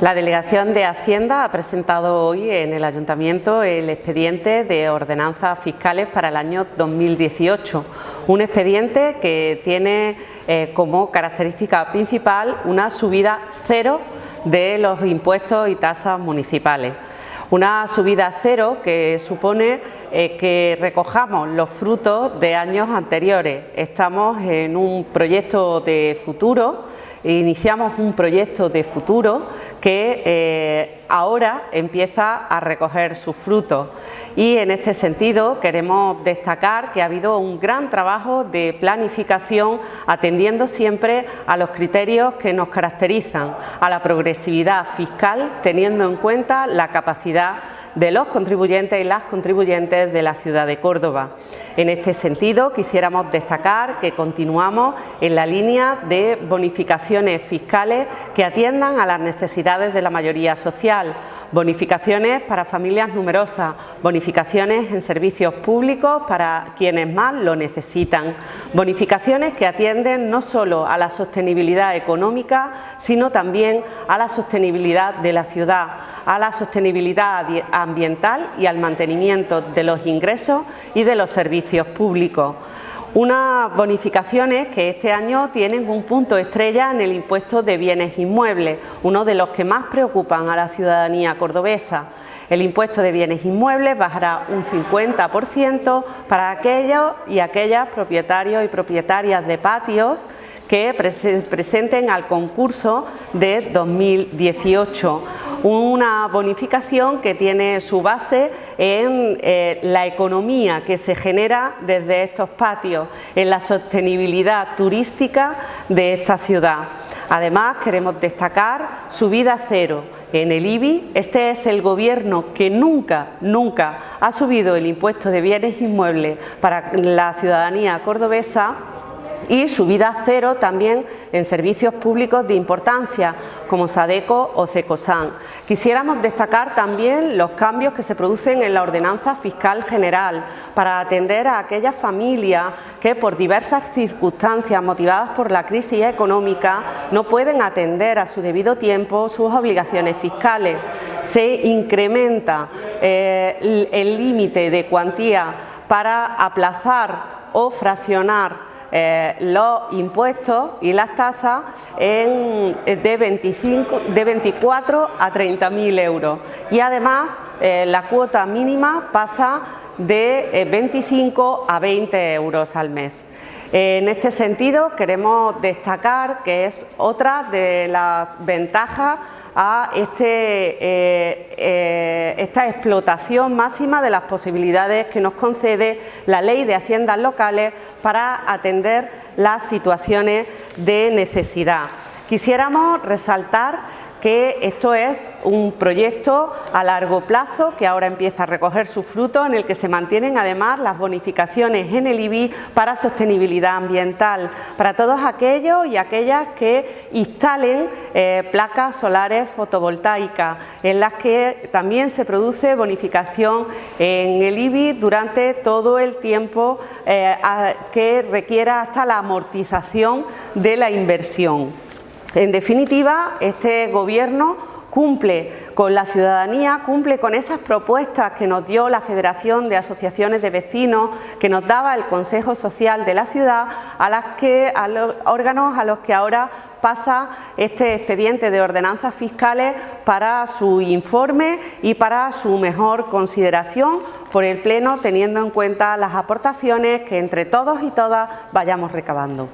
La Delegación de Hacienda ha presentado hoy en el Ayuntamiento el expediente de ordenanzas fiscales para el año 2018, un expediente que tiene eh, como característica principal una subida cero de los impuestos y tasas municipales. Una subida cero que supone eh, que recojamos los frutos de años anteriores. Estamos en un proyecto de futuro, iniciamos un proyecto de futuro que eh, ahora empieza a recoger sus frutos y en este sentido queremos destacar que ha habido un gran trabajo de planificación atendiendo siempre a los criterios que nos caracterizan, a la progresividad fiscal teniendo en cuenta la capacidad de los contribuyentes y las contribuyentes de la ciudad de Córdoba. En este sentido, quisiéramos destacar que continuamos en la línea de bonificaciones fiscales que atiendan a las necesidades de la mayoría social, bonificaciones para familias numerosas, bonificaciones en servicios públicos para quienes más lo necesitan, bonificaciones que atienden no solo a la sostenibilidad económica, sino también a la sostenibilidad de la ciudad, a la sostenibilidad ambiental y al mantenimiento de los ingresos y de los servicios públicos. Unas bonificaciones que este año tienen un punto estrella en el impuesto de bienes inmuebles, uno de los que más preocupan a la ciudadanía cordobesa. El impuesto de bienes inmuebles bajará un 50% para aquellos y aquellas propietarios y propietarias de patios que presenten al concurso de 2018 una bonificación que tiene su base en eh, la economía que se genera desde estos patios, en la sostenibilidad turística de esta ciudad. Además queremos destacar su vida cero, en el IBI. Este es el gobierno que nunca, nunca ha subido el impuesto de bienes inmuebles para la ciudadanía cordobesa y subida cero también en servicios públicos de importancia como SADECO o CECOSAN. Quisiéramos destacar también los cambios que se producen en la ordenanza fiscal general para atender a aquellas familias que por diversas circunstancias motivadas por la crisis económica no pueden atender a su debido tiempo sus obligaciones fiscales. Se incrementa eh, el límite de cuantía para aplazar o fraccionar eh, los impuestos y las tasas en, de, 25, de 24 a 30 mil euros y además eh, la cuota mínima pasa de 25 eh, a 20 euros al mes. En este sentido queremos destacar que es otra de las ventajas a este, eh, eh, esta explotación máxima de las posibilidades que nos concede la Ley de Haciendas Locales para atender las situaciones de necesidad. Quisiéramos resaltar que esto es un proyecto a largo plazo que ahora empieza a recoger sus frutos en el que se mantienen además las bonificaciones en el IBI para sostenibilidad ambiental, para todos aquellos y aquellas que instalen eh, placas solares fotovoltaicas, en las que también se produce bonificación en el IBI durante todo el tiempo eh, que requiera hasta la amortización de la inversión. En definitiva, este Gobierno cumple con la ciudadanía, cumple con esas propuestas que nos dio la Federación de Asociaciones de Vecinos, que nos daba el Consejo Social de la ciudad, a, las que, a los órganos a los que ahora pasa este expediente de ordenanzas fiscales para su informe y para su mejor consideración por el Pleno, teniendo en cuenta las aportaciones que entre todos y todas vayamos recabando.